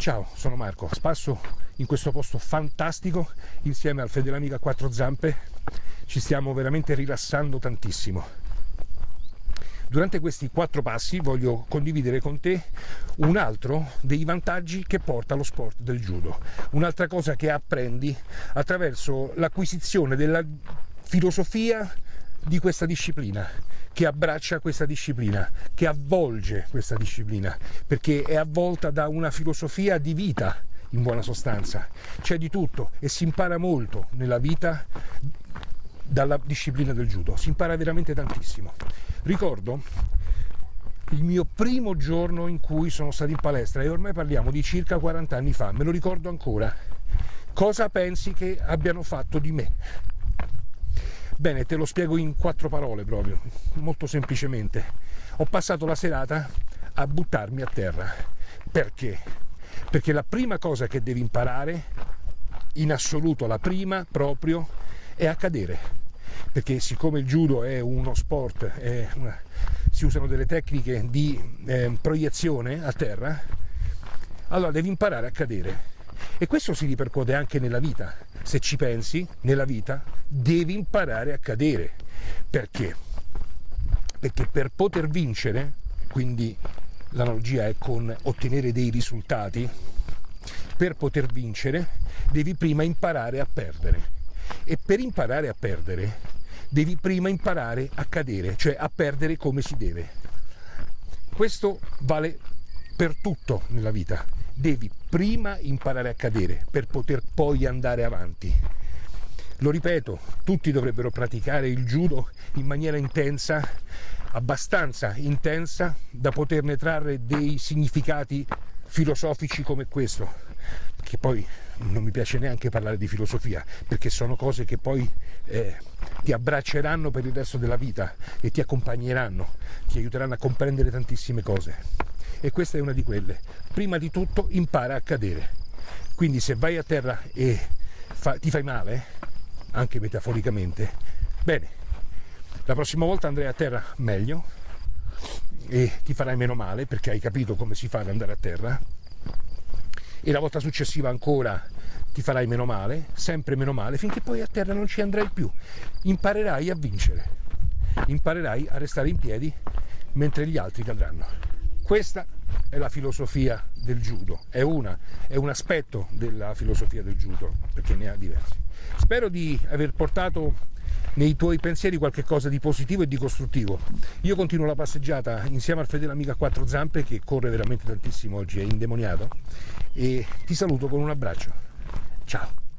Ciao, sono Marco, spasso in questo posto fantastico insieme al Fede Amica a quattro zampe. Ci stiamo veramente rilassando tantissimo. Durante questi quattro passi voglio condividere con te un altro dei vantaggi che porta lo sport del judo, un'altra cosa che apprendi attraverso l'acquisizione della filosofia di questa disciplina che abbraccia questa disciplina, che avvolge questa disciplina, perché è avvolta da una filosofia di vita, in buona sostanza. C'è di tutto e si impara molto nella vita dalla disciplina del judo, si impara veramente tantissimo. Ricordo il mio primo giorno in cui sono stato in palestra e ormai parliamo di circa 40 anni fa, me lo ricordo ancora. Cosa pensi che abbiano fatto di me? Bene, te lo spiego in quattro parole proprio, molto semplicemente. Ho passato la serata a buttarmi a terra. Perché? Perché la prima cosa che devi imparare, in assoluto la prima proprio, è a cadere. Perché siccome il judo è uno sport, è una, si usano delle tecniche di eh, proiezione a terra, allora devi imparare a cadere e questo si ripercuote anche nella vita. Se ci pensi, nella vita devi imparare a cadere. Perché? Perché per poter vincere, quindi l'analogia è con ottenere dei risultati, per poter vincere devi prima imparare a perdere. E per imparare a perdere devi prima imparare a cadere, cioè a perdere come si deve. Questo vale per tutto nella vita devi prima imparare a cadere per poter poi andare avanti. Lo ripeto, tutti dovrebbero praticare il judo in maniera intensa, abbastanza intensa da poterne trarre dei significati filosofici come questo, che poi non mi piace neanche parlare di filosofia, perché sono cose che poi eh, ti abbracceranno per il resto della vita e ti accompagneranno, ti aiuteranno a comprendere tantissime cose e questa è una di quelle. Prima di tutto impara a cadere. Quindi se vai a terra e fa, ti fai male, anche metaforicamente, bene, la prossima volta andrai a terra meglio e ti farai meno male perché hai capito come si fa ad andare a terra e la volta successiva ancora ti farai meno male, sempre meno male, finché poi a terra non ci andrai più. Imparerai a vincere, imparerai a restare in piedi mentre gli altri cadranno. Questa è la filosofia del judo, è, una, è un aspetto della filosofia del judo, perché ne ha diversi. Spero di aver portato nei tuoi pensieri qualche cosa di positivo e di costruttivo. Io continuo la passeggiata insieme al fedele amico a quattro zampe che corre veramente tantissimo oggi, è indemoniato, e ti saluto con un abbraccio. Ciao!